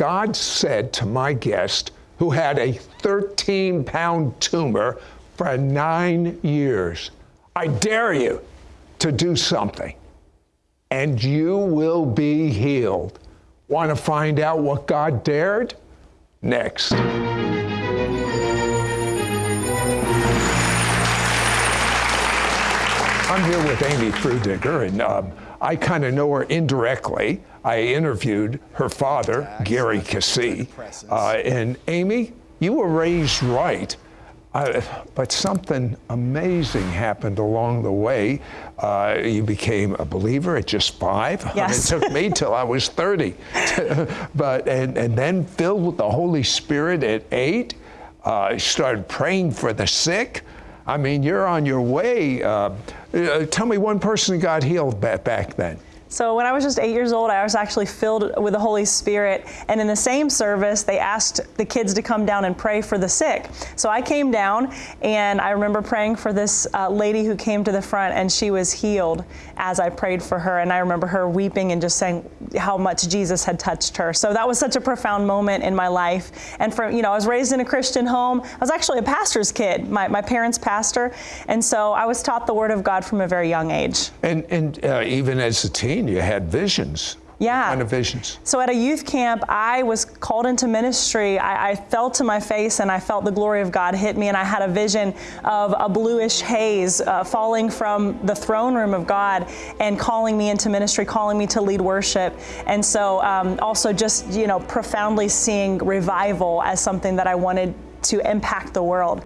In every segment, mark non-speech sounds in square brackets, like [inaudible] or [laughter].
God said to my guest, who had a 13 pound tumor for nine years, I dare you to do something, and you will be healed. Want to find out what God dared? Next. I'm here with Amy Freudiger, and um, I kind of know her indirectly. I interviewed her father, Gary Keesee. Uh, and Amy, you were raised right. Uh, but something amazing happened along the way. Uh, you became a believer at just five. Yes. I mean, it took me [laughs] till I was 30. [laughs] but and, and then filled with the Holy Spirit at eight. Uh, started praying for the sick. I mean, you're on your way. Uh, uh, tell me one person got healed back, back then. So when I was just eight years old, I was actually filled with the Holy Spirit. And in the same service, they asked the kids to come down and pray for the sick. So I came down and I remember praying for this uh, lady who came to the front and she was healed as I prayed for her. And I remember her weeping and just saying how much Jesus had touched her. So that was such a profound moment in my life. And for, you know, I was raised in a Christian home. I was actually a pastor's kid, my, my parents' pastor. And so I was taught the Word of God from a very young age. And, and uh, even as a teen, you had visions. Yeah. Kind of visions? So at a youth camp, I was called into ministry. I, I, fell to my face and I felt the glory of God hit me, and I had a vision of a bluish haze uh, falling from the throne room of God and calling me into ministry, calling me to lead worship. And so um, also just, you know, profoundly seeing revival as something that I wanted to impact the world.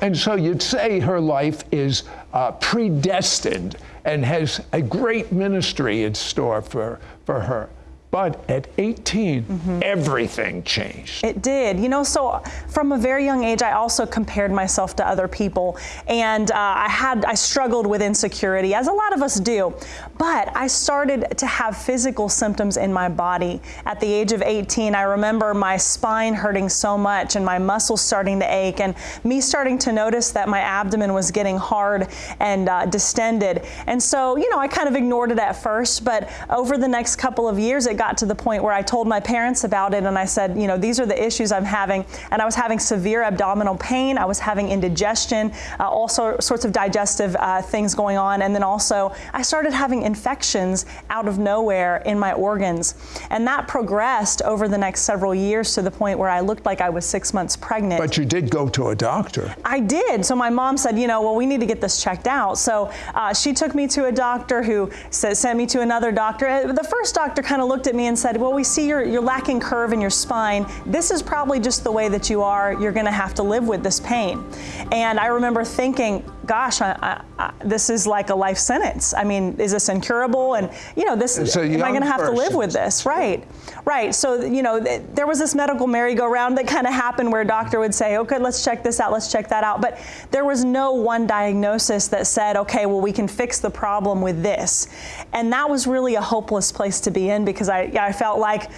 And so you'd say her life is uh, predestined and has a great ministry in store for, for her. But at 18, mm-hmm. everything changed. It did. You know, so from a very young age, I also compared myself to other people. And uh, I had, I struggled with insecurity, as a lot of us do. But I started to have physical symptoms in my body. At the age of 18, I remember my spine hurting so much and my muscles starting to ache, and me starting to notice that my abdomen was getting hard and uh, distended. And so, you know, I kind of ignored it at first, but over the next couple of years, it got to the point where I told my parents about it and I said, you know, these are the issues I'm having. And I was having severe abdominal pain. I was having indigestion, uh, all so, sorts of digestive uh, things going on. And then also, I started having infections out of nowhere in my organs. And that progressed over the next several years to the point where I looked like I was six months pregnant. But you did go to a doctor. I did. So my mom said, you know, well, we need to get this checked out. So uh, she took me to a doctor who sent me to another doctor. Uh, the first doctor kind of looked at me and said, well, we see you're, you're lacking curve in your spine. This is probably just the way that you are. You're going to have to live with this pain. And I remember thinking, gosh, I, I, I, this is like a life sentence. I mean, is this incurable? And, you know, this, am I going to have to live with this? Right, right. So, you know, th there was this medical merry-go-round that kind of happened where a doctor would say, okay, let's check this out, let's check that out. But there was no one diagnosis that said, okay, well, we can fix the problem with this. And that was really a hopeless place to be in because I, I felt like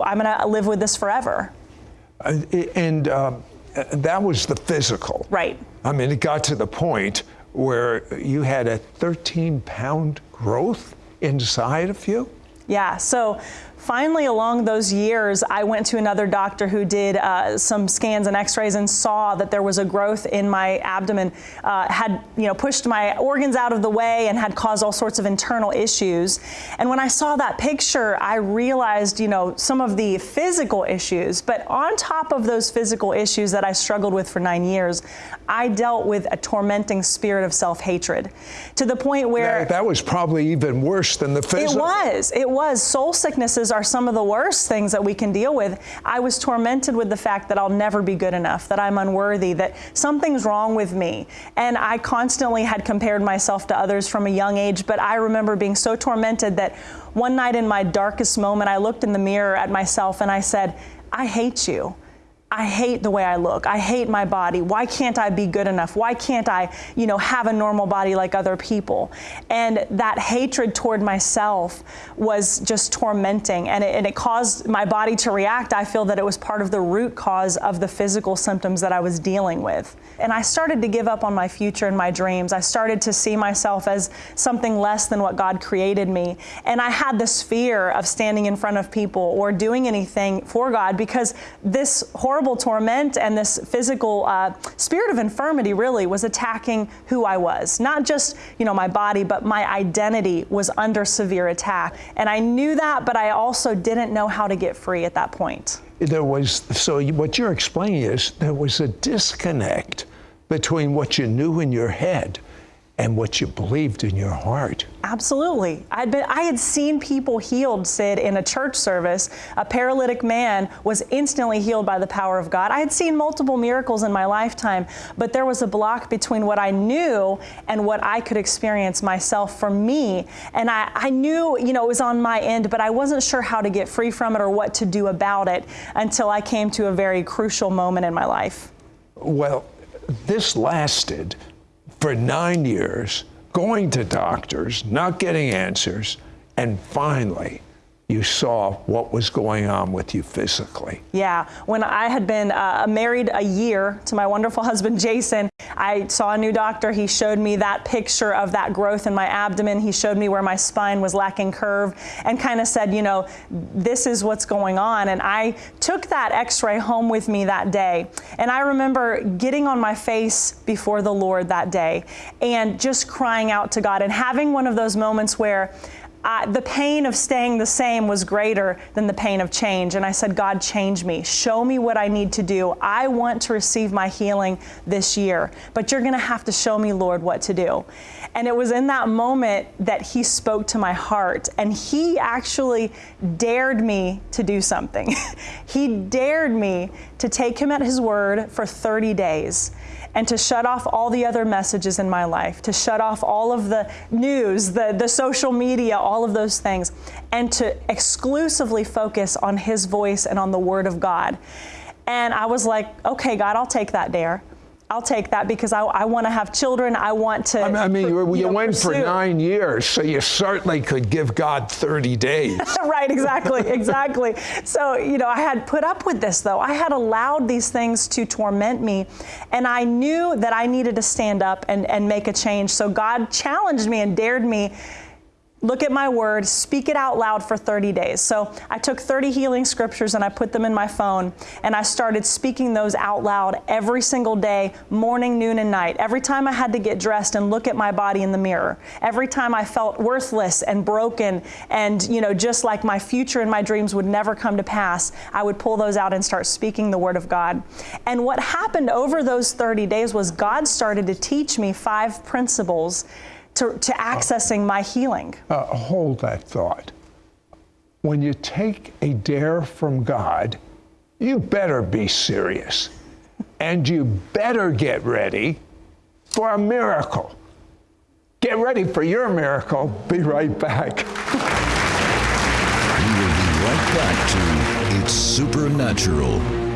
I'm going to live with this forever. Uh, and um, that was the physical. Right. I mean, it got to the point where you had a 13 pound growth inside of you. Yeah. So finally, along those years, I went to another doctor who did uh, some scans and X-rays and saw that there was a growth in my abdomen, uh, had you know pushed my organs out of the way and had caused all sorts of internal issues. And when I saw that picture, I realized you know some of the physical issues, but on top of those physical issues that I struggled with for nine years, I dealt with a tormenting spirit of self-hatred to the point where that, that was probably even worse than the physical. It was. It was. Soul are some of the worst things that we can deal with. I was tormented with the fact that I'll never be good enough, that I'm unworthy, that something's wrong with me. And I constantly had compared myself to others from a young age, but I remember being so tormented that one night in my darkest moment, I looked in the mirror at myself and I said, I hate you. I hate the way I look. I hate my body. Why can't I be good enough? Why can't I, you know, have a normal body like other people? And that hatred toward myself was just tormenting and it, and it caused my body to react. I feel that it was part of the root cause of the physical symptoms that I was dealing with. And I started to give up on my future and my dreams. I started to see myself as something less than what God created me. And I had this fear of standing in front of people or doing anything for God because this horrible horrible torment and this physical uh, spirit of infirmity really was attacking who I was. Not just, you know, my body, but my identity was under severe attack. And I knew that, but I also didn't know how to get free at that point. There was, so what you're explaining is there was a disconnect between what you knew in your head and what you believed in your heart. Absolutely. I'd been, I had seen people healed, Sid, in a church service. A paralytic man was instantly healed by the power of God. I had seen multiple miracles in my lifetime, but there was a block between what I knew and what I could experience myself for me. And I, I knew, you know, it was on my end, but I wasn't sure how to get free from it or what to do about it until I came to a very crucial moment in my life. Well, this lasted for nine years, going to doctors, not getting answers, and finally, you saw what was going on with you physically. Yeah, when I had been uh, married a year to my wonderful husband Jason, I saw a new doctor. He showed me that picture of that growth in my abdomen. He showed me where my spine was lacking curve and kind of said, you know, this is what's going on. And I took that x ray home with me that day. And I remember getting on my face before the Lord that day and just crying out to God and having one of those moments where I, the pain of staying the same was greater than the pain of change. And I said, God, change me. Show me what I need to do. I want to receive my healing this year, but you're going to have to show me, Lord, what to do. And it was in that moment that He spoke to my heart, and He actually dared me to do something. [laughs] he dared me to take Him at His word for 30 days and to shut off all the other messages in my life, to shut off all of the news, the, the social media, all of those things, and to exclusively focus on His voice and on the Word of God. And I was like, okay, God, I'll take that dare. I'll take that because I, I want to have children. I want to. I mean, I mean you, you, know, went pursue. for nine years, so you certainly could give God 30 days. [laughs] right, exactly, [laughs] exactly. So, you know, I had put up with this, though. I had allowed these things to torment me, and I knew that I needed to stand up and, and make a change. So, God challenged me and dared me look at my word, speak it out loud for 30 days. So I took 30 healing scriptures and I put them in my phone and I started speaking those out loud every single day, morning, noon, and night. Every time I had to get dressed and look at my body in the mirror, every time I felt worthless and broken and, you know, just like my future and my dreams would never come to pass, I would pull those out and start speaking the word of God. And what happened over those 30 days was God started to teach me five principles to, to accessing my healing. Uh, hold that thought. When you take a dare from God, you better be serious. and you better get ready for a miracle. Get ready for your miracle. Be right back. we will be right back to It's Supernatural.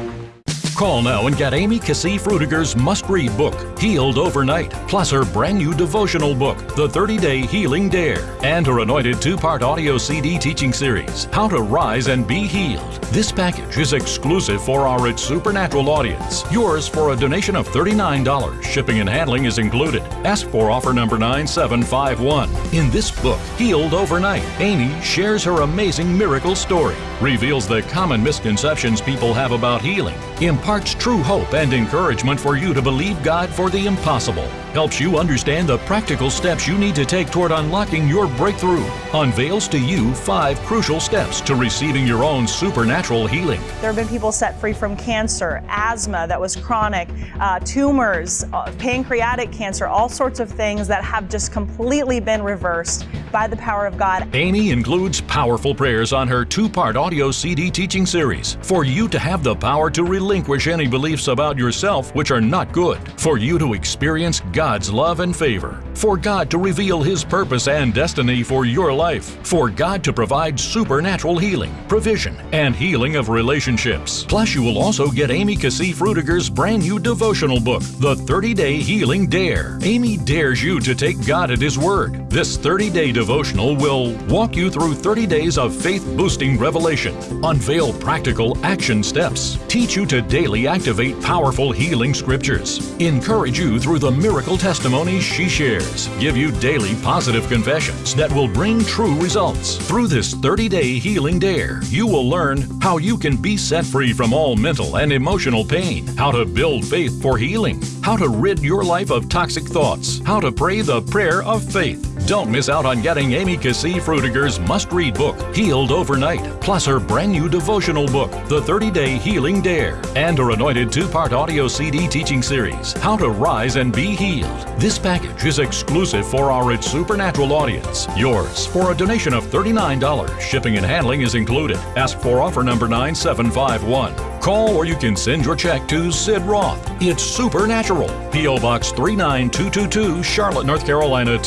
Call now and get Amy Keesee Freudiger's must read book, Healed Overnight, plus her brand new devotional book, The 30 Day Healing Dare, and her anointed two part audio CD teaching series, How to Rise and Be Healed. This package is exclusive for our It's Supernatural audience. Yours for a donation of $39. Shipping and handling is included. Ask for offer number 9751. In this book, Healed Overnight, Amy shares her amazing miracle story, reveals the common misconceptions people have about healing, imparts true hope and encouragement for you to believe God for the impossible, helps you understand the practical steps you need to take toward unlocking your breakthrough, unveils to you five crucial steps to receiving your own supernatural healing. There have been people set free from cancer, asthma that was chronic, uh, tumors, uh, pancreatic cancer, all sorts of things that have just completely been reversed by the power of God. Amy includes powerful prayers on her two part audio CD teaching series for you to have the power to relinquish any beliefs about yourself which are not good, for you to experience God God's love and favor, for God to reveal His purpose and destiny for your life, for God to provide supernatural healing, provision, and healing of relationships. Plus, you will also get Amy Keesee Freudiger's brand new devotional book, The 30 Day Healing Dare. Amy dares you to take God at His Word. This 30 day devotional will walk you through 30 days of faith boosting revelation, unveil practical action steps, teach you to daily activate powerful healing scriptures, encourage you through the miracle testimonies she shares, give you daily positive confessions that will bring true results. Through this 30 day healing dare, you will learn how you can be set free from all mental and emotional pain, how to build faith for healing, how to rid your life of toxic thoughts, how to pray the prayer of faith. Don't miss out on getting Amy Keesee Freudiger's must read book, Healed Overnight, plus her brand new devotional book, The 30 Day Healing Dare, and her anointed two part audio CD teaching series, How to Rise and Be Healed. This package is exclusive for our It's Supernatural audience. Yours for a donation of $39. Shipping and handling is included. Ask for offer number 9751. Call or you can send your check to Sid Roth. It's Supernatural. P.O. Box 39222, Charlotte, North Carolina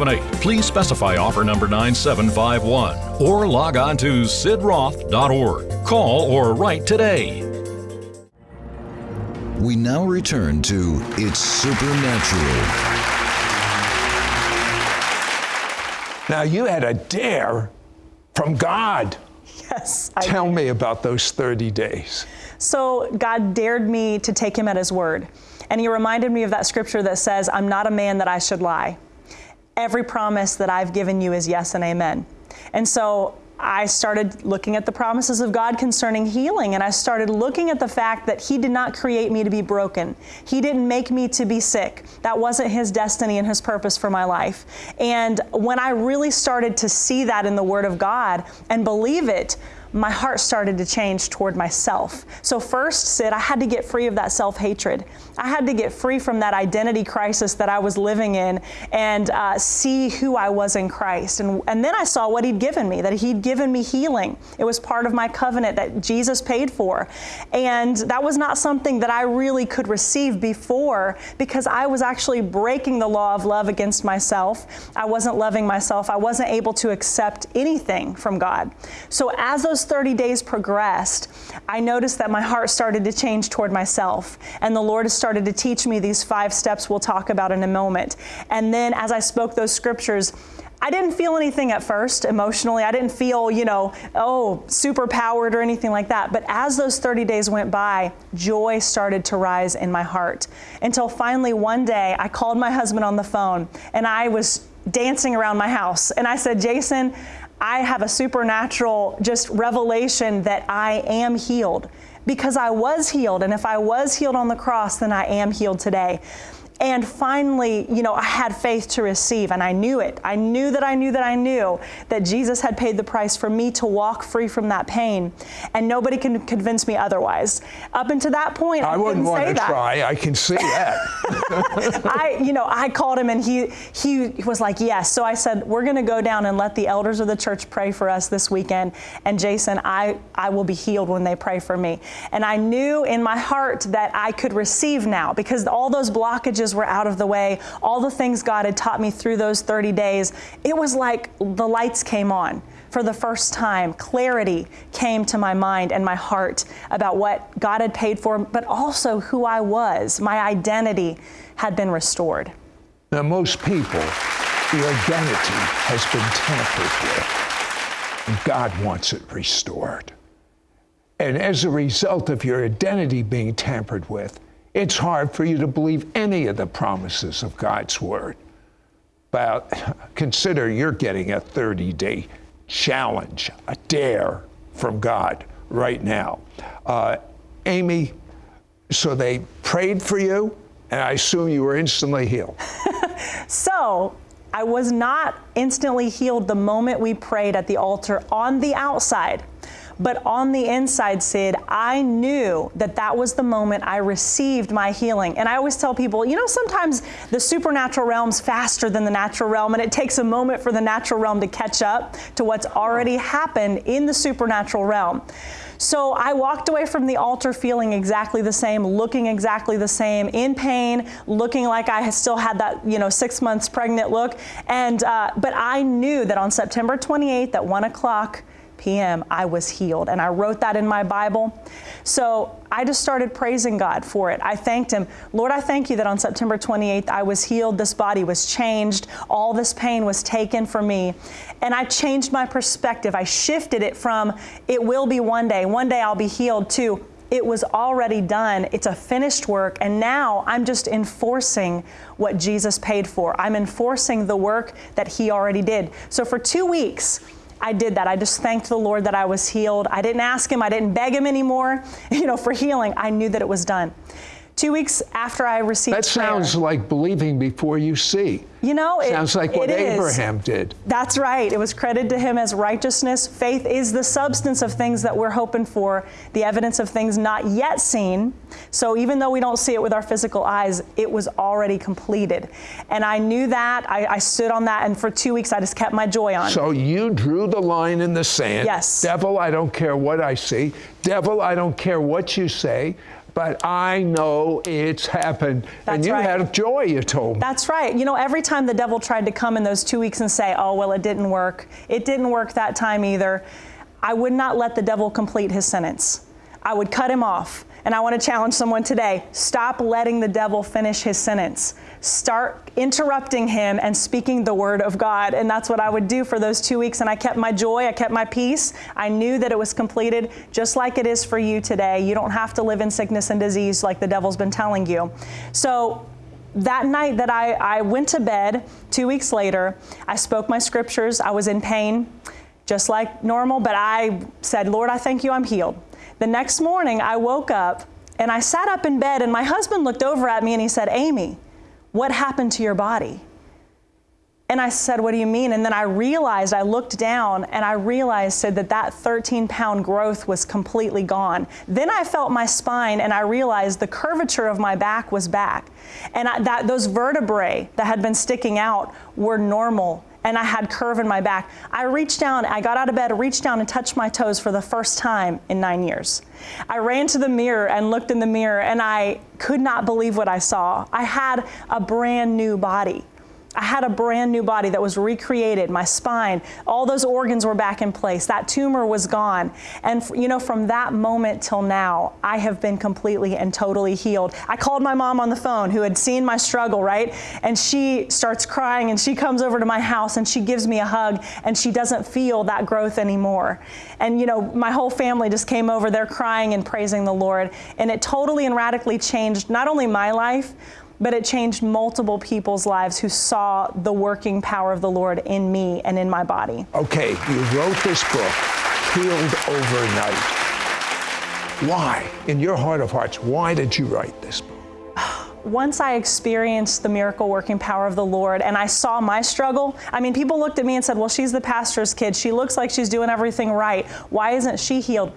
28278. Please specify offer number 9751 or log on to sidroth.org. Call or write today. We now return to It's Supernatural. Now, you had a dare from God. Yes. I- Tell me about those 30 days. So God dared me to take him at his word. And he reminded me of that scripture that says, I'm not a man that I should lie. Every promise that I've given you is yes and amen. And so I started looking at the promises of God concerning healing, and I started looking at the fact that He did not create me to be broken. He didn't make me to be sick. That wasn't His destiny and His purpose for my life. And when I really started to see that in the Word of God and believe it, my heart started to change toward myself. So, first, Sid, I had to get free of that self hatred. I had to get free from that identity crisis that I was living in and uh, see who I was in Christ. And, and then I saw what He'd given me, that He'd given me healing. It was part of my covenant that Jesus paid for. And that was not something that I really could receive before because I was actually breaking the law of love against myself. I wasn't loving myself. I wasn't able to accept anything from God. So, as those 30 days progressed, I noticed that my heart started to change toward myself. And the Lord has started to teach me these five steps we'll talk about in a moment. And then as I spoke those scriptures, I didn't feel anything at first emotionally. I didn't feel, you know, oh, super powered or anything like that. But as those 30 days went by, joy started to rise in my heart. Until finally one day I called my husband on the phone and I was dancing around my house. And I said, Jason, I have a supernatural just revelation that I am healed because I was healed. And if I was healed on the cross, then I am healed today. And finally, you know, I had faith to receive, and I knew it. I knew that I knew that I knew that Jesus had paid the price for me to walk free from that pain, and nobody can convince me otherwise. Up until that point, I, I wouldn't want to that. try. I can see [laughs] that. I, you know, I called him and he he was like, yes. So I said, we're going to go down and let the elders of the church pray for us this weekend. And Jason, I I will be healed when they pray for me. And I knew in my heart that I could receive now because all those blockages were out of the way. All the things God had taught me through those 30 days, it was like the lights came on for the first time, clarity came to my mind and my heart about what God had paid for, but also who I was. My identity had been restored. Now, most people, the identity has been tampered with, and God wants it restored. And as a result of your identity being tampered with, it's hard for you to believe any of the promises of God's Word. But [laughs] consider you're getting a 30 day challenge, a dare from God right now. Uh, Amy, so they prayed for you, and I assume you were instantly healed. [laughs] So I was not instantly healed the moment we prayed at the altar on the outside. But on the inside, Sid, I knew that that was the moment I received my healing. And I always tell people, you know, sometimes the supernatural realm's faster than the natural realm, and it takes a moment for the natural realm to catch up to what's already happened in the supernatural realm. So I walked away from the altar feeling exactly the same, looking exactly the same, in pain, looking like I still had that, you know, six months pregnant look. And, uh, but I knew that on September 28th at one o'clock, p.m., I was healed. And I wrote that in my Bible. So I just started praising God for it. I thanked Him. Lord, I thank you that on September 28th, I was healed. This body was changed. All this pain was taken from me. And I changed my perspective. I shifted it from, it will be one day, one day I'll be healed, to, it was already done. It's a finished work. And now I'm just enforcing what Jesus paid for. I'm enforcing the work that He already did. So for two weeks, I did that. I just thanked the Lord that I was healed. I didn't ask Him, I didn't beg Him anymore, [laughs] you know, for healing. I knew that it was done. Two weeks after I received That sounds like believing before you see. you know, it Sounds like what it is. Abraham did. That's right. It was credited to him as righteousness. Faith is the substance of things that we're hoping for, the evidence of things not yet seen. So even though we don't see it with our physical eyes, it was already completed. And I knew that. I, I stood on that, and for two weeks I just kept my joy on. So you drew the line in the sand. Yes. Devil, I don't care what I see. Devil, I don't care what you say. But I know it's happened. and you right. had joy, you told me. That's right. You know, every time the devil tried to come in those two weeks and say, oh, well, it didn't work, it didn't work that time either, I would not let the devil complete his sentence. I would cut him off. And I want to challenge someone today stop letting the devil finish his sentence. Start interrupting him and speaking the word of God. And that's what I would do for those two weeks. And I kept my joy, I kept my peace. I knew that it was completed, just like it is for you today. You don't have to live in sickness and disease like the devil's been telling you. So, that night that I, I went to bed, two weeks later, I spoke my scriptures. I was in pain, just like normal, but I said, Lord, I thank you, I'm healed. The next morning, I woke up and I sat up in bed, and my husband looked over at me and he said, Amy, what happened to your body? And I said, What do you mean? And then I realized, I looked down and I realized said that that 13 pound growth was completely gone. Then I felt my spine and I realized the curvature of my back was back. And I, that, those vertebrae that had been sticking out were normal. And I had curve in my back. I reached down, I got out of bed, reached down and touched my toes for the first time in nine years. I ran to the mirror and looked in the mirror and I could not believe what I saw. I had a brand new body. I had a brand new body that was recreated. My spine, all those organs were back in place. That tumor was gone. And you know, from that moment till now, I have been completely and totally healed. I called my mom on the phone who had seen my struggle, right? And she starts crying and she comes over to my house and she gives me a hug and she doesn't feel that growth anymore. And you know, my whole family just came over there crying and praising the Lord. And it totally and radically changed not only my life, but it changed multiple people's lives who saw the working power of the Lord in me and in my body. Okay, you wrote this book, Healed Overnight. Why, in your heart of hearts, why did you write this book? Once I experienced the miracle working power of the Lord and I saw my struggle, I mean, people looked at me and said, Well, she's the pastor's kid. She looks like she's doing everything right. Why isn't she healed?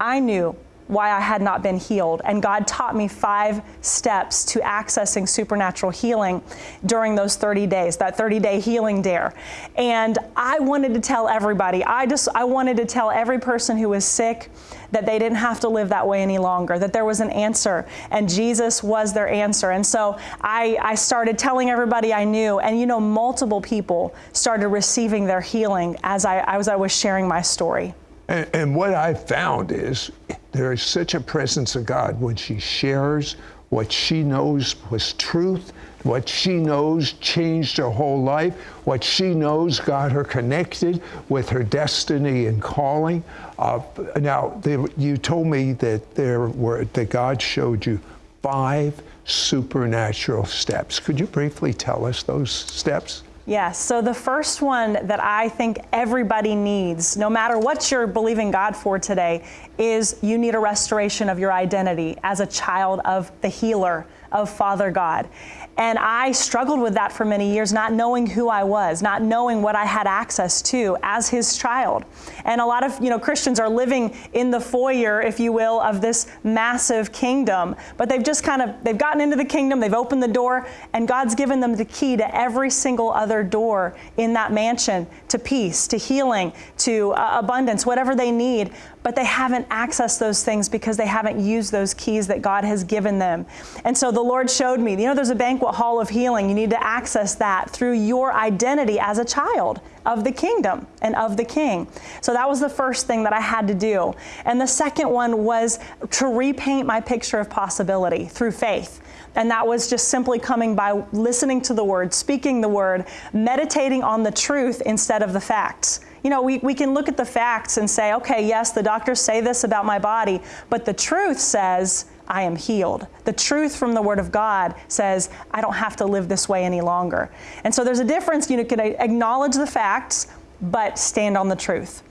I knew why I had not been healed. And God taught me five steps to accessing supernatural healing during those 30 days, that 30 day healing dare. And I wanted to tell everybody, I just, I wanted to tell every person who was sick that they didn't have to live that way any longer, that there was an answer, and Jesus was their answer. And so I, I started telling everybody I knew, and you know, multiple people started receiving their healing as I, as I was sharing my story. And, and what I found is there is such a presence of God when she shares what she knows was truth, what she knows changed her whole life, what she knows got her connected with her destiny and calling. Uh, now, there, you told me that there were that God showed you five supernatural steps. Could you briefly tell us those steps? Yes. So the first one that I think everybody needs, no matter what you're believing God for today, is you need a restoration of your identity as a child of the healer, of Father God. And I struggled with that for many years, not knowing who I was, not knowing what I had access to as his child. And a lot of, you know, Christians are living in the foyer, if you will, of this massive kingdom, but they've just kind of they've gotten into the kingdom, they've opened the door, and God's given them the key to every single other door in that mansion to peace, to healing, to uh, abundance, whatever they need. but they haven't accessed those things because they haven't used those keys that God has given them. And so the Lord showed me, you know, there's a banquet hall of healing. You need to access that through your identity as a child of the kingdom and of the king. So that was the first thing that I had to do. And the second one was to repaint my picture of possibility through faith. And that was just simply coming by listening to the word, speaking the word, meditating on the truth instead of the facts. You know, we, we can look at the facts and say, okay, yes, the doctors say this about my body, but the truth says, I am healed. The truth from the Word of God says, I don't have to live this way any longer. And so there's a difference. You know, can acknowledge the facts, but stand on the truth.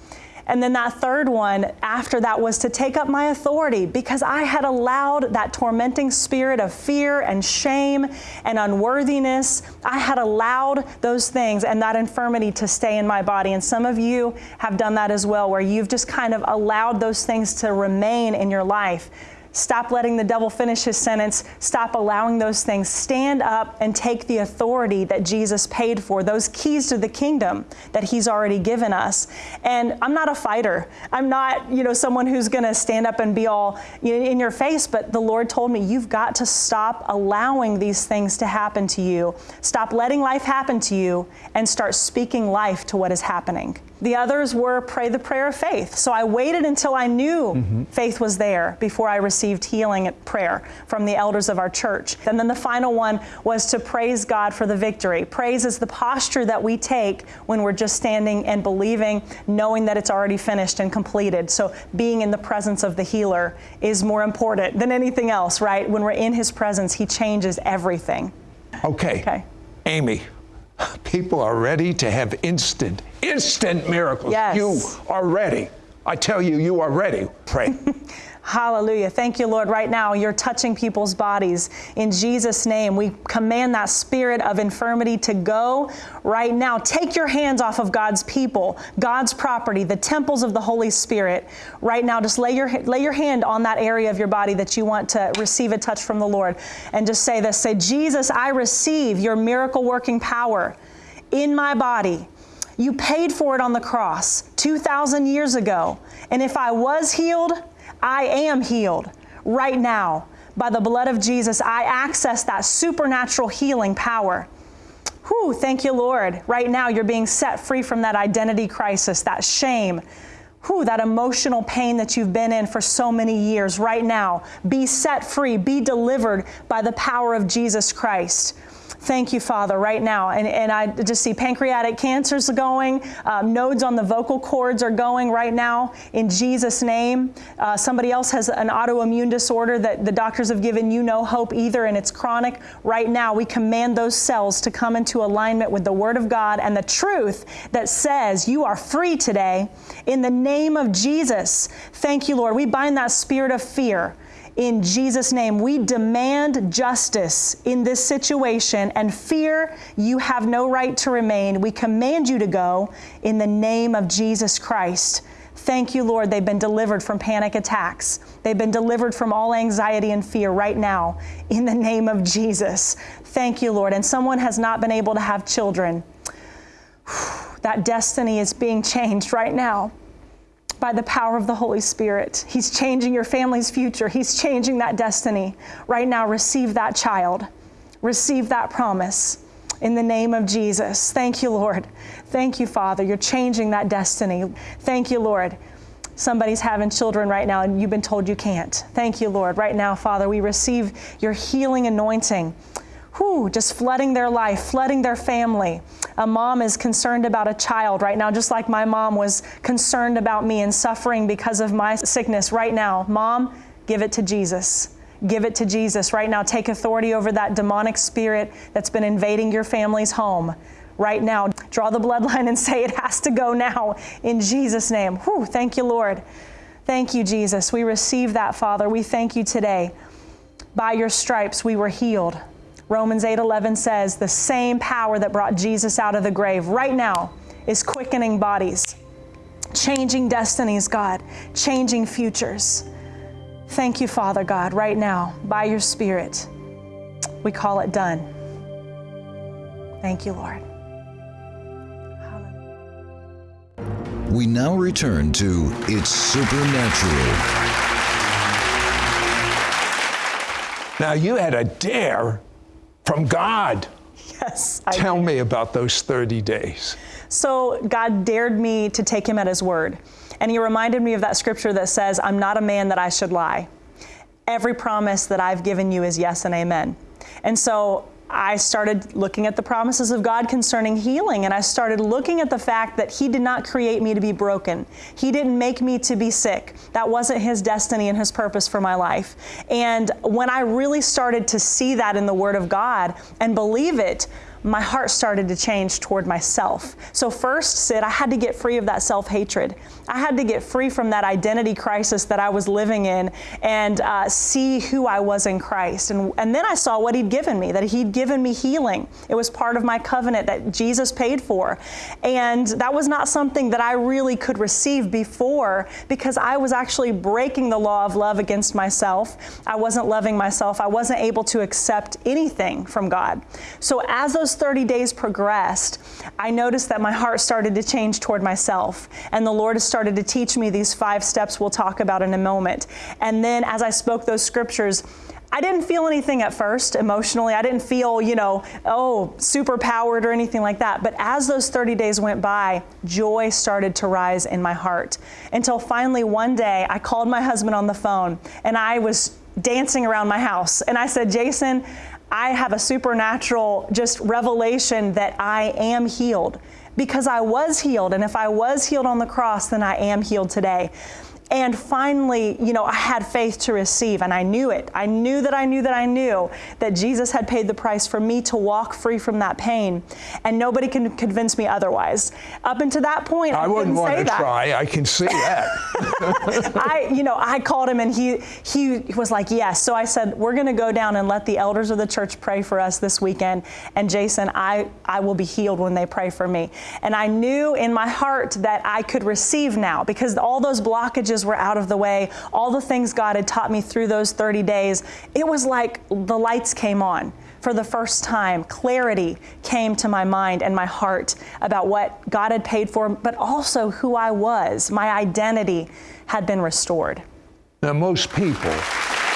And then that third one after that was to take up my authority because I had allowed that tormenting spirit of fear and shame and unworthiness. I had allowed those things and that infirmity to stay in my body. And some of you have done that as well, where you've just kind of allowed those things to remain in your life. Stop letting the devil finish his sentence. Stop allowing those things. Stand up and take the authority that Jesus paid for, those keys to the kingdom that he's already given us. And I'm not a fighter. I'm not, you know, someone who's going to stand up and be all in your face, but the Lord told me you've got to stop allowing these things to happen to you. Stop letting life happen to you and start speaking life to what is happening. The others were pray the prayer of faith. So I waited until I knew mm-hmm. faith was there before I received healing at prayer from the elders of our church. And then the final one was to praise God for the victory. Praise is the posture that we take when we're just standing and believing, knowing that it's already finished and completed. So being in the presence of the healer is more important than anything else, right? When we're in his presence, he changes everything. Okay. Okay. Amy, People are ready to have instant, instant miracles. Yes. You are ready. I tell you, you are ready. Pray. [laughs] Hallelujah. Thank you, Lord. Right now, you're touching people's bodies. In Jesus' name, we command that spirit of infirmity to go right now. Take your hands off of God's people, God's property, the temples of the Holy Spirit. Right now, just lay your, lay your hand on that area of your body that you want to receive a touch from the Lord. And just say this Say, Jesus, I receive your miracle working power in my body. You paid for it on the cross 2,000 years ago. And if I was healed, I am healed right now. By the blood of Jesus, I access that supernatural healing power. Whew, thank you, Lord. Right now, you're being set free from that identity crisis, that shame, whew, that emotional pain that you've been in for so many years. Right now, be set free, be delivered by the power of Jesus Christ. Thank you, Father, right now. And, and I just see pancreatic cancers going, um, nodes on the vocal cords are going right now in Jesus' name. Uh, somebody else has an autoimmune disorder that the doctors have given you no hope either, and it's chronic. Right now, we command those cells to come into alignment with the Word of God and the truth that says you are free today in the name of Jesus. Thank you, Lord. We bind that spirit of fear in Jesus' name, we demand justice in this situation and fear you have no right to remain. We command you to go in the name of Jesus Christ. Thank you, Lord. They've been delivered from panic attacks. They've been delivered from all anxiety and fear right now in the name of Jesus. Thank you, Lord. And someone has not been able to have children. [sighs] That destiny is being changed right now by the power of the Holy Spirit. He's changing your family's future. He's changing that destiny. Right now, receive that child. Receive that promise in the name of Jesus. Thank you, Lord. Thank you, Father. You're changing that destiny. Thank you, Lord. Somebody's having children right now and you've been told you can't. Thank you, Lord. Right now, Father, we receive your healing anointing whew, just flooding their life, flooding their family. A mom is concerned about a child right now, just like my mom was concerned about me and suffering because of my sickness right now. Mom, give it to Jesus. Give it to Jesus right now. Take authority over that demonic spirit that's been invading your family's home right now. Draw the bloodline and [laughs] say it has to go now in Jesus' name. Whew, thank you, Lord. Thank you, Jesus. We receive that, Father. We thank you today. By your stripes, we were healed. Romans 8:11 says the same power that brought Jesus out of the grave right now is quickening bodies, changing destinies, God, changing futures. Thank you, Father God, right now by your spirit. We call it done. Thank you, Lord. Hallelujah. We now return to It's Supernatural. Now, you had a dare from God. Yes. I Tell me about those 30 days. So God dared me to take him at his word. And he reminded me of that scripture that says, I'm not a man that I should lie. Every promise that I've given you is yes and amen. And so I started looking at the promises of God concerning healing, and I started looking at the fact that He did not create me to be broken. He didn't make me to be sick. That wasn't His destiny and His purpose for my life. And when I really started to see that in the Word of God and believe it, my heart started to change toward myself. So, first, Sid, I had to get free of that self hatred. I had to get free from that identity crisis that I was living in and uh, see who I was in Christ. And, and then I saw what He'd given me, that He'd given me healing. It was part of my covenant that Jesus paid for. And that was not something that I really could receive before because I was actually breaking the law of love against myself. I wasn't loving myself. I wasn't able to accept anything from God. So, as those 30 days progressed, I noticed that my heart started to change toward myself. And the Lord has started to teach me these five steps we'll talk about in a moment. And then as I spoke those scriptures, I didn't feel anything at first emotionally. I didn't feel, you know, oh, super powered or anything like that. But as those 30 days went by, joy started to rise in my heart. Until finally one day I called my husband on the phone and I was dancing around my house. And I said, Jason, I have a supernatural just revelation that I am healed because I was healed. And if I was healed on the cross, then I am healed today. And finally, you know, I had faith to receive and I knew it. I knew that I knew that I knew that Jesus had paid the price for me to walk free from that pain. And nobody can convince me otherwise. Up until that point, I, I wouldn't want to that. try. I can see that. [laughs] I, you know, I called him and he he was like, yes. So I said, we're going to go down and let the elders of the church pray for us this weekend. And Jason, I I will be healed when they pray for me. And I knew in my heart that I could receive now because all those blockages were out of the way. All the things God had taught me through those 30 days, it was like the lights came on for the first time, clarity came to my mind and my heart about what God had paid for, but also who I was. My identity had been restored. now, most people,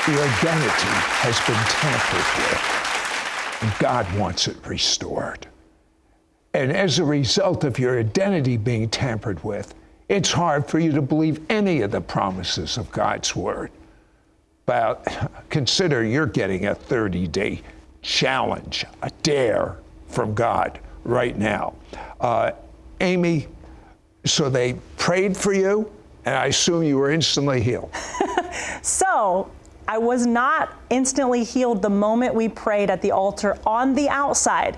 the identity has been tampered with, and God wants it restored. And as a result of your identity being tampered with, it's hard for you to believe any of the promises of God's Word. But consider you're getting a 30 day challenge, a dare from God right now. Uh, Amy, so they prayed for you, and I assume you were instantly healed. [laughs] So I was not instantly healed the moment we prayed at the altar on the outside.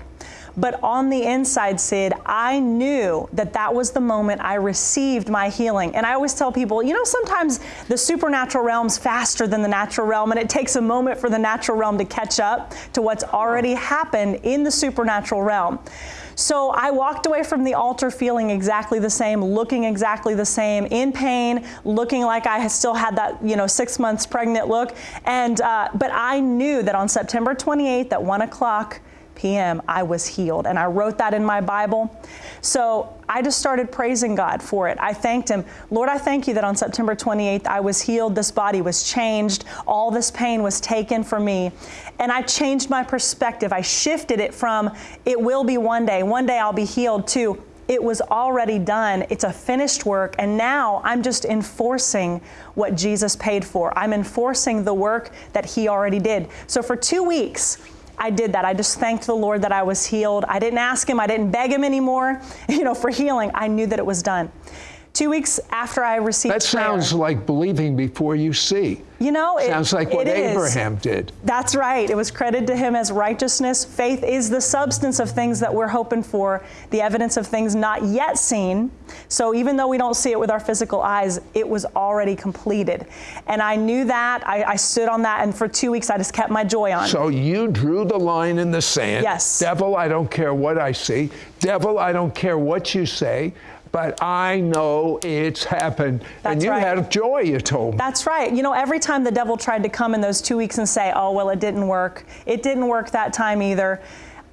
But on the inside, Sid, I knew that that was the moment I received my healing. And I always tell people, you know, sometimes the supernatural realm's faster than the natural realm, and it takes a moment for the natural realm to catch up to what's already happened in the supernatural realm. So I walked away from the altar feeling exactly the same, looking exactly the same, in pain, looking like I still had that, you know, six months pregnant look. And uh, but I knew that on September 28th at one o'clock p.m. I was healed, and I wrote that in my Bible. So I just started praising God for it. I thanked Him, Lord. I thank you that on September 28th I was healed. This body was changed. All this pain was taken from me, and I changed my perspective. I shifted it from it will be one day, one day I'll be healed to it was already done. It's a finished work. And now I'm just enforcing what Jesus paid for. I'm enforcing the work that He already did. So for two weeks, I did that. I just thanked the Lord that I was healed. I didn't ask Him, I didn't beg Him anymore, [laughs] you know, for healing. I knew that it was done. Two weeks after I received That sounds prayer, like believing before you see. you know, it Sounds like what. Abraham did. That's right. It was credited to him as righteousness. Faith is the substance of things that we're hoping for, the evidence of things not yet seen. So even though we don't see it with our physical eyes, it was already completed. And I knew that. I, I stood on that, and for two weeks I just kept my joy on. So you drew the line in the sand. Yes. Devil, I don't care what I see. Devil, I don't care what you say. But I know it's happened. and you right. had joy, you told me. That's right. You know, every time the devil tried to come in those two weeks and say, oh, well, it didn't work, it didn't work that time either,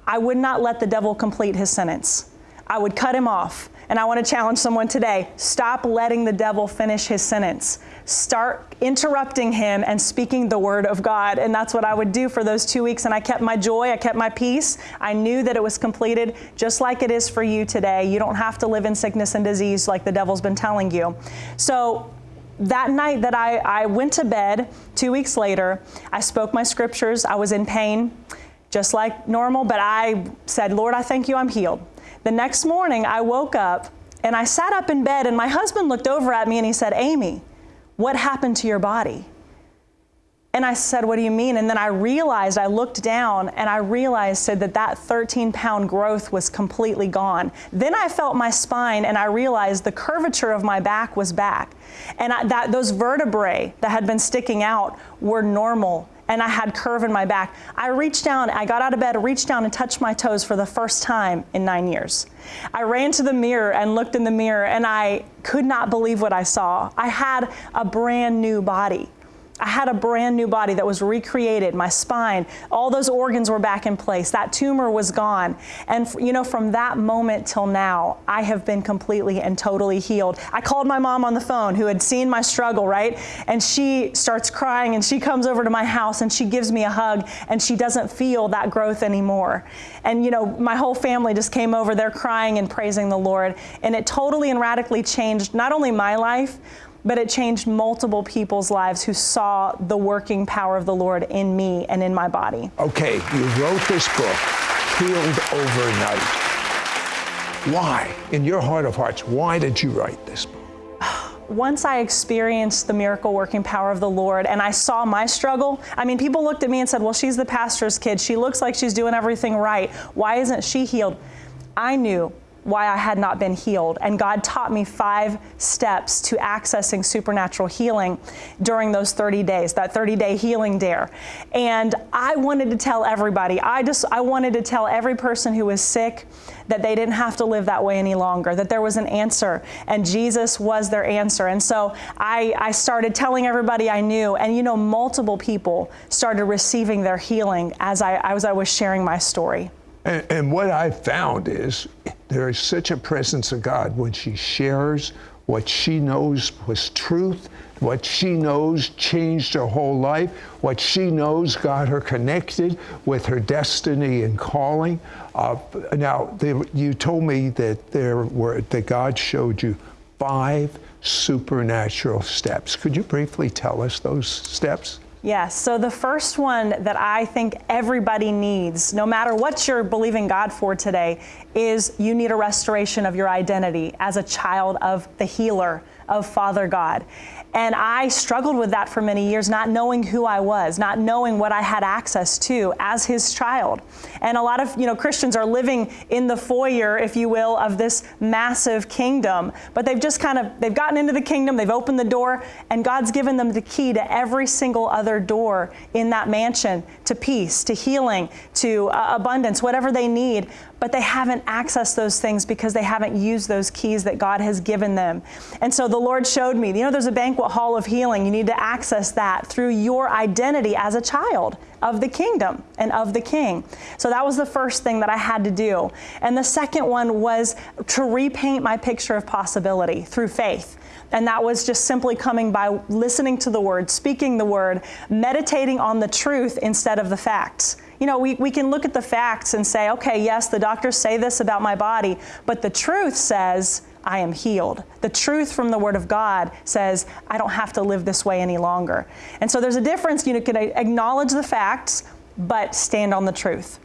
I would not let the devil complete his sentence. I would cut him off. And I want to challenge someone today stop letting the devil finish his sentence. Start interrupting him and speaking the word of God. And that's what I would do for those two weeks. And I kept my joy, I kept my peace. I knew that it was completed, just like it is for you today. You don't have to live in sickness and disease like the devil's been telling you. So, that night that I, I went to bed, two weeks later, I spoke my scriptures. I was in pain, just like normal, but I said, Lord, I thank you, I'm healed. The next morning, I woke up and I sat up in bed, and my husband looked over at me and he said, Amy, what happened to your body? And I said, What do you mean? And then I realized, I looked down and I realized said that that 13 pound growth was completely gone. Then I felt my spine and I realized the curvature of my back was back. And I, that, those vertebrae that had been sticking out were normal and I had curve in my back. I reached down, I got out of bed, reached down and touched my toes for the first time in nine years. I ran to the mirror and looked in the mirror and I could not believe what I saw. I had a brand new body. I had a brand new body that was recreated. My spine, all those organs were back in place. That tumor was gone. And, you know, from that moment till now, I have been completely and totally healed. I called my mom on the phone who had seen my struggle, right? And she starts crying and she comes over to my house and she gives me a hug and she doesn't feel that growth anymore. And, you know, my whole family just came over there crying and praising the Lord. And it totally and radically changed not only my life, but it changed multiple people's lives who saw the working power of the Lord in me and in my body. Okay, you wrote this book, Healed Overnight. Why, in your heart of hearts, why did you write this book? once I experienced the miracle working power of the Lord and I saw my struggle, I mean, people looked at me and said, Well, she's the pastor's kid. She looks like she's doing everything right. Why isn't she healed? I knew why I had not been healed. And God taught me five steps to accessing supernatural healing during those 30 days, that 30 day healing dare. And I wanted to tell everybody, I just, I wanted to tell every person who was sick that they didn't have to live that way any longer, that there was an answer, and Jesus was their answer. And so I, I started telling everybody I knew, and you know, multiple people started receiving their healing as I, as I was sharing my story. And, and what I've found is there is such a presence of God when she shares what she knows was truth, what she knows changed her whole life, what she knows got her connected with her destiny and calling. Uh, now, they, you told me that there were that God showed you five supernatural steps. Could you briefly tell us those steps? Yes. So the first one that I think everybody needs, no matter what you're believing God for today, is you need a restoration of your identity as a child of the healer, of Father God. And I struggled with that for many years, not knowing who I was, not knowing what I had access to as his child. And a lot of, you know, Christians are living in the foyer, if you will, of this massive kingdom, but they've just kind of they've gotten into the kingdom, they've opened the door, and God's given them the key to every single other door in that mansion to peace, to healing, to uh, abundance, whatever they need but they haven't accessed those things because they haven't used those keys that God has given them. And so the Lord showed me, you know, there's a banquet hall of healing. You need to access that through your identity as a child of the kingdom and of the king. So that was the first thing that I had to do. And the second one was to repaint my picture of possibility through faith. And that was just simply coming by listening to the word, speaking the word, meditating on the truth instead of the facts you know, we, we can look at the facts and say, okay, yes, the doctors say this about my body, but the truth says, I am healed. The truth from the Word of God says, I don't have to live this way any longer. And so there's a difference. You can acknowledge the facts, but stand on the truth.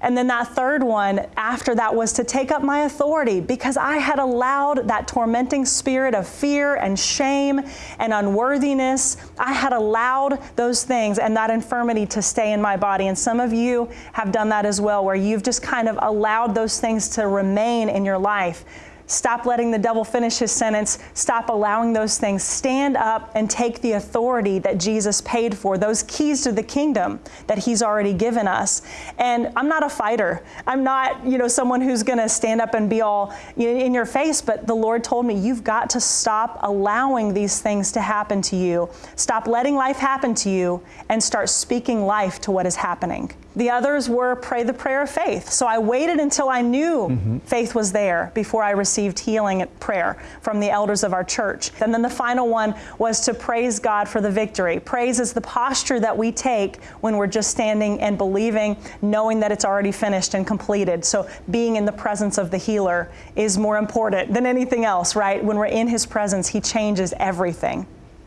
And then that third one after that was to take up my authority because I had allowed that tormenting spirit of fear and shame and unworthiness. I had allowed those things and that infirmity to stay in my body. And some of you have done that as well, where you've just kind of allowed those things to remain in your life. Stop letting the devil finish his sentence. Stop allowing those things. Stand up and take the authority that Jesus paid for, those keys to the kingdom that he's already given us. And I'm not a fighter. I'm not, you know, someone who's going to stand up and be all in your face, but the Lord told me you've got to stop allowing these things to happen to you. Stop letting life happen to you and start speaking life to what is happening. The others were pray the prayer of faith. So I waited until I knew mm-hmm. faith was there before I received received healing at prayer from the elders of our church. And then the final one was to praise God for the victory. Praise is the posture that we take when we're just standing and believing, knowing that it's already finished and completed. So being in the presence of the healer is more important than anything else, right? When we're in his presence, he changes everything.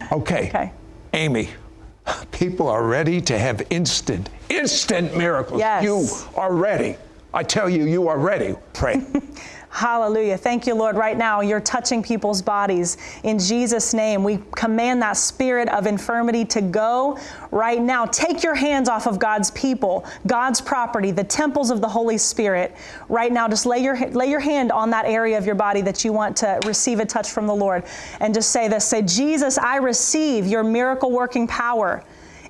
Okay. Okay. Amy, people are ready to have instant, instant miracles. Yes. You are ready. I tell you, you are ready. Pray. [laughs] Hallelujah. Thank you, Lord. Right now, you're touching people's bodies. In Jesus' name, we command that spirit of infirmity to go right now. Take your hands off of God's people, God's property, the temples of the Holy Spirit. Right now, just lay your, lay your hand on that area of your body that you want to receive a touch from the Lord. And just say this say, Jesus, I receive your miracle working power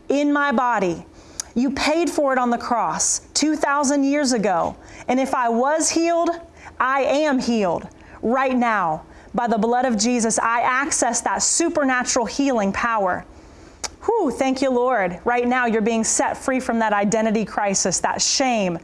in my body. You paid for it on the cross 2,000 years ago. And if I was healed, I am healed right now. By the blood of Jesus, I access that supernatural healing power. Whew, thank you, Lord. Right now, you're being set free from that identity crisis, that shame,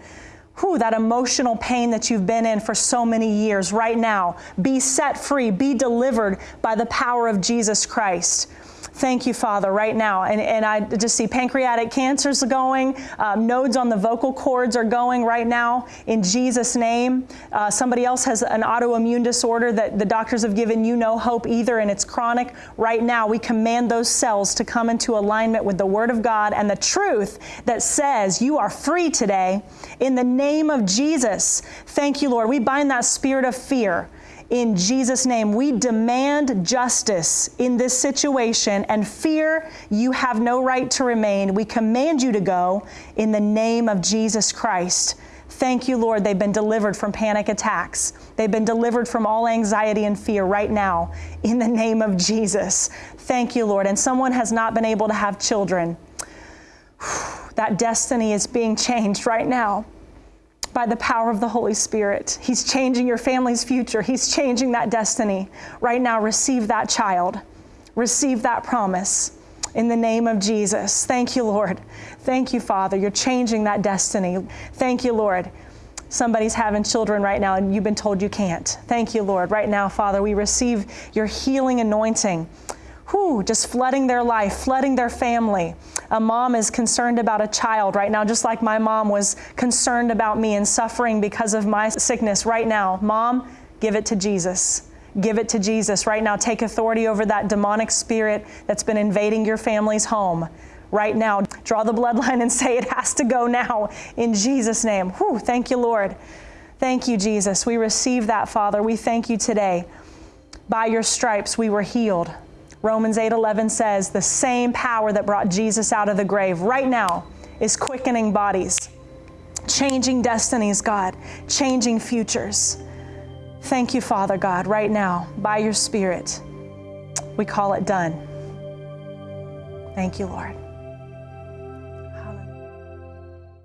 whew, that emotional pain that you've been in for so many years. Right now, be set free, be delivered by the power of Jesus Christ. Thank you, Father, right now. And, and I just see pancreatic cancers going, um, nodes on the vocal cords are going right now in Jesus' name. Uh, somebody else has an autoimmune disorder that the doctors have given you no hope either, and it's chronic. Right now, we command those cells to come into alignment with the Word of God and the truth that says you are free today in the name of Jesus. Thank you, Lord. We bind that spirit of fear in Jesus' name, we demand justice in this situation and fear you have no right to remain. We command you to go in the name of Jesus Christ. Thank you, Lord. They've been delivered from panic attacks. They've been delivered from all anxiety and fear right now in the name of Jesus. Thank you, Lord. And someone has not been able to have children. [sighs] That destiny is being changed right now by the power of the Holy Spirit. He's changing your family's future. He's changing that destiny. Right now, receive that child. Receive that promise in the name of Jesus. Thank you, Lord. Thank you, Father. You're changing that destiny. Thank you, Lord. Somebody's having children right now and you've been told you can't. Thank you, Lord. Right now, Father, we receive your healing anointing whew, just flooding their life, flooding their family. A mom is concerned about a child right now, just like my mom was concerned about me and suffering because of my sickness right now. Mom, give it to Jesus. Give it to Jesus right now. Take authority over that demonic spirit that's been invading your family's home right now. Draw the bloodline and [laughs] say it has to go now in Jesus' name. Whew, thank you, Lord. Thank you, Jesus. We receive that, Father. We thank you today. By your stripes we were healed. Romans 8:11 says the same power that brought Jesus out of the grave right now is quickening bodies, changing destinies, God, changing futures. Thank you, Father God, right now by your spirit. We call it done. Thank you, Lord.